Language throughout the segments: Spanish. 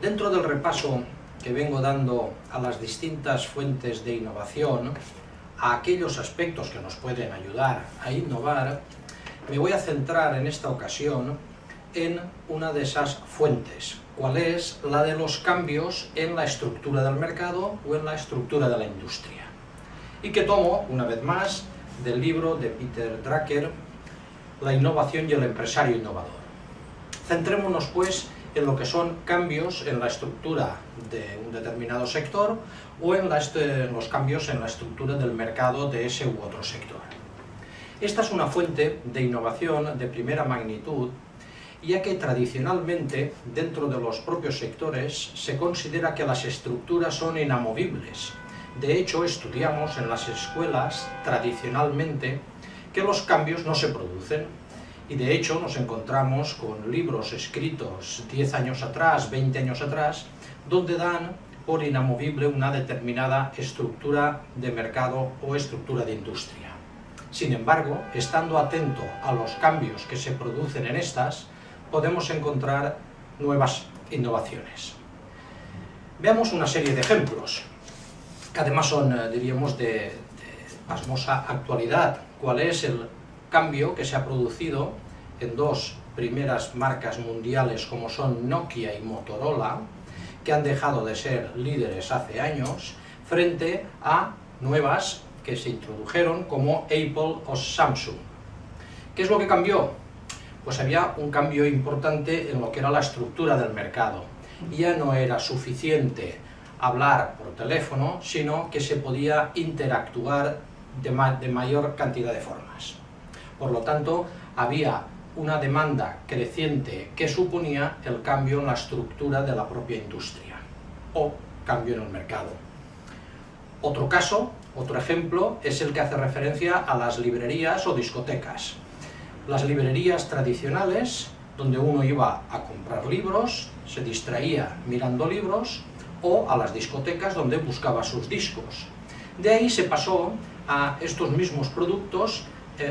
Dentro del repaso que vengo dando a las distintas fuentes de innovación, a aquellos aspectos que nos pueden ayudar a innovar, me voy a centrar en esta ocasión en una de esas fuentes, cuál es la de los cambios en la estructura del mercado o en la estructura de la industria. Y que tomo, una vez más, del libro de Peter Drucker, La innovación y el empresario innovador. Centrémonos, pues, en lo que son cambios en la estructura de un determinado sector o en, los cambios en la estructura del mercado de ese u otro sector. Esta es una fuente de innovación de primera magnitud, ya que tradicionalmente, dentro de los propios sectores, se considera que las estructuras son inamovibles. De hecho, estudiamos en las escuelas, tradicionalmente, que los cambios no se producen, y de hecho nos encontramos con libros escritos 10 años atrás, 20 años atrás, donde dan por inamovible una determinada estructura de mercado o estructura de industria. Sin embargo, estando atento a los cambios que se producen en estas, podemos encontrar nuevas innovaciones. Veamos una serie de ejemplos, que además son, eh, diríamos, de, de pasmosa actualidad. ¿Cuál es el cambio que se ha producido en dos primeras marcas mundiales como son Nokia y Motorola, que han dejado de ser líderes hace años, frente a nuevas que se introdujeron como Apple o Samsung. ¿Qué es lo que cambió? Pues había un cambio importante en lo que era la estructura del mercado. Ya no era suficiente hablar por teléfono, sino que se podía interactuar de, de mayor cantidad de formas. Por lo tanto, había una demanda creciente que suponía el cambio en la estructura de la propia industria o cambio en el mercado. Otro caso, otro ejemplo, es el que hace referencia a las librerías o discotecas. Las librerías tradicionales, donde uno iba a comprar libros, se distraía mirando libros, o a las discotecas donde buscaba sus discos. De ahí se pasó a estos mismos productos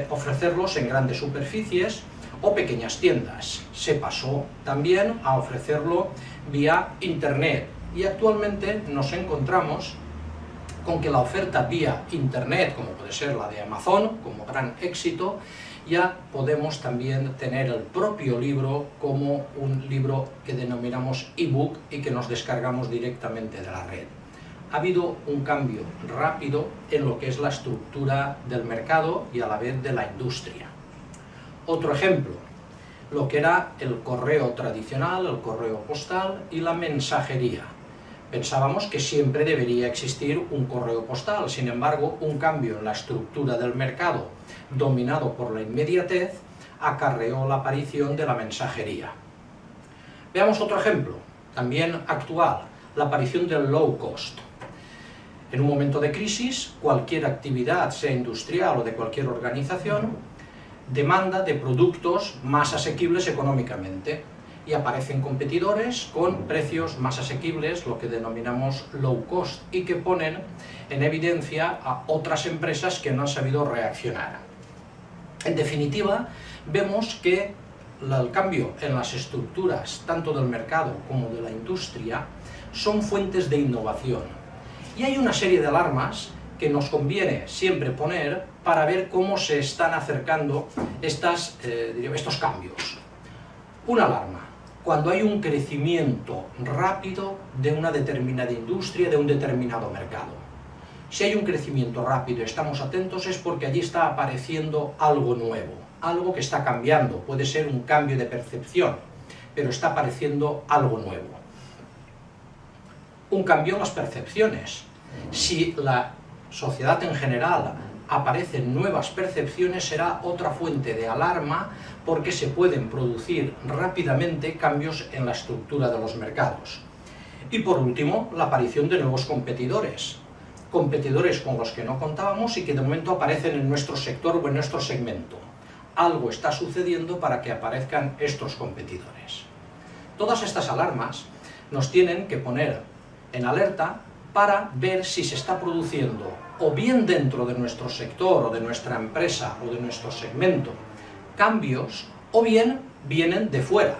ofrecerlos en grandes superficies o pequeñas tiendas. Se pasó también a ofrecerlo vía internet y actualmente nos encontramos con que la oferta vía internet, como puede ser la de Amazon, como gran éxito, ya podemos también tener el propio libro como un libro que denominamos ebook y que nos descargamos directamente de la red. Ha habido un cambio rápido en lo que es la estructura del mercado y a la vez de la industria. Otro ejemplo, lo que era el correo tradicional, el correo postal y la mensajería. Pensábamos que siempre debería existir un correo postal, sin embargo, un cambio en la estructura del mercado, dominado por la inmediatez, acarreó la aparición de la mensajería. Veamos otro ejemplo, también actual, la aparición del low cost. En un momento de crisis, cualquier actividad, sea industrial o de cualquier organización, demanda de productos más asequibles económicamente y aparecen competidores con precios más asequibles, lo que denominamos low cost, y que ponen en evidencia a otras empresas que no han sabido reaccionar. En definitiva, vemos que el cambio en las estructuras, tanto del mercado como de la industria, son fuentes de innovación. Y hay una serie de alarmas que nos conviene siempre poner para ver cómo se están acercando estas, eh, estos cambios. Una alarma, cuando hay un crecimiento rápido de una determinada industria, de un determinado mercado. Si hay un crecimiento rápido y estamos atentos es porque allí está apareciendo algo nuevo, algo que está cambiando, puede ser un cambio de percepción, pero está apareciendo algo nuevo. Un cambio en las percepciones. Si la sociedad en general aparecen nuevas percepciones será otra fuente de alarma porque se pueden producir rápidamente cambios en la estructura de los mercados. Y por último, la aparición de nuevos competidores. Competidores con los que no contábamos y que de momento aparecen en nuestro sector o en nuestro segmento. Algo está sucediendo para que aparezcan estos competidores. Todas estas alarmas nos tienen que poner en alerta para ver si se está produciendo o bien dentro de nuestro sector o de nuestra empresa o de nuestro segmento cambios o bien vienen de fuera,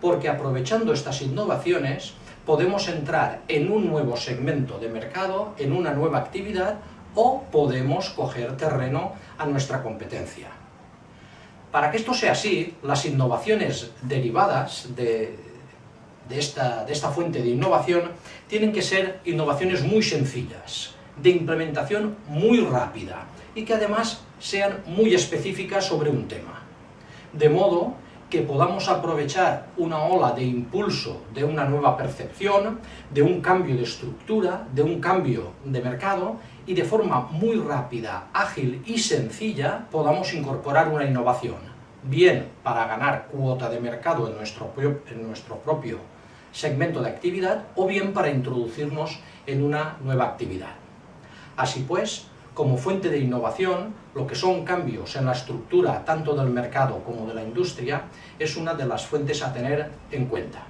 porque aprovechando estas innovaciones podemos entrar en un nuevo segmento de mercado, en una nueva actividad, o podemos coger terreno a nuestra competencia. Para que esto sea así, las innovaciones derivadas de, esta, de esta fuente de innovación tienen que ser innovaciones muy sencillas, de implementación muy rápida y que además sean muy específicas sobre un tema. De modo que podamos aprovechar una ola de impulso de una nueva percepción, de un cambio de estructura, de un cambio de mercado, y de forma muy rápida, ágil y sencilla podamos incorporar una innovación, bien para ganar cuota de mercado en nuestro, en nuestro propio segmento de actividad, o bien para introducirnos en una nueva actividad. Así pues, como fuente de innovación, lo que son cambios en la estructura tanto del mercado como de la industria, es una de las fuentes a tener en cuenta.